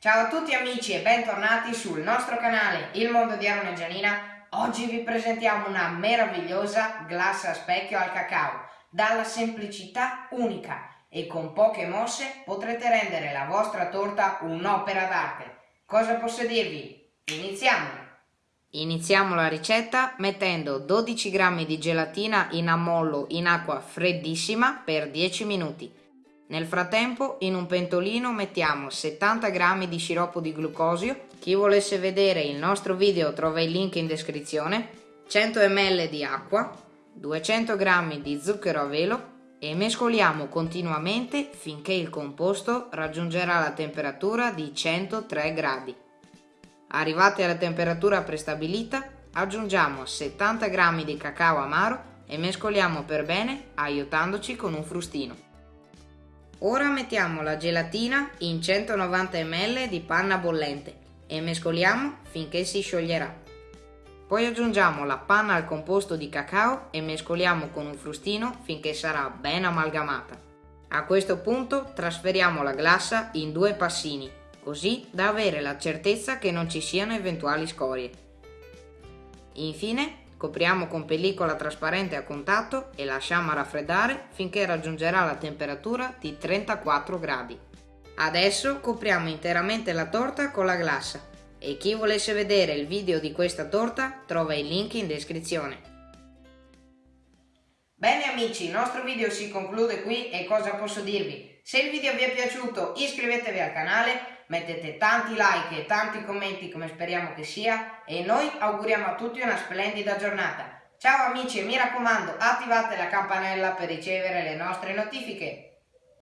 Ciao a tutti amici e bentornati sul nostro canale Il Mondo di Aaron e. Oggi vi presentiamo una meravigliosa glassa a specchio al cacao, dalla semplicità unica e con poche mosse potrete rendere la vostra torta un'opera d'arte. Cosa posso dirvi? Iniziamo! Iniziamo la ricetta mettendo 12 g di gelatina in ammollo in acqua freddissima per 10 minuti. Nel frattempo in un pentolino mettiamo 70 g di sciroppo di glucosio, chi volesse vedere il nostro video trova il link in descrizione, 100 ml di acqua, 200 g di zucchero a velo e mescoliamo continuamente finché il composto raggiungerà la temperatura di 103 gradi. Arrivati alla temperatura prestabilita aggiungiamo 70 g di cacao amaro e mescoliamo per bene aiutandoci con un frustino. Ora mettiamo la gelatina in 190 ml di panna bollente e mescoliamo finché si scioglierà. Poi aggiungiamo la panna al composto di cacao e mescoliamo con un frustino finché sarà ben amalgamata. A questo punto trasferiamo la glassa in due passini, così da avere la certezza che non ci siano eventuali scorie. Infine Copriamo con pellicola trasparente a contatto e lasciamo raffreddare finché raggiungerà la temperatura di 34 gradi. Adesso copriamo interamente la torta con la glassa e chi volesse vedere il video di questa torta trova il link in descrizione. Bene amici, il nostro video si conclude qui e cosa posso dirvi? Se il video vi è piaciuto iscrivetevi al canale mettete tanti like e tanti commenti come speriamo che sia e noi auguriamo a tutti una splendida giornata. Ciao amici e mi raccomando attivate la campanella per ricevere le nostre notifiche.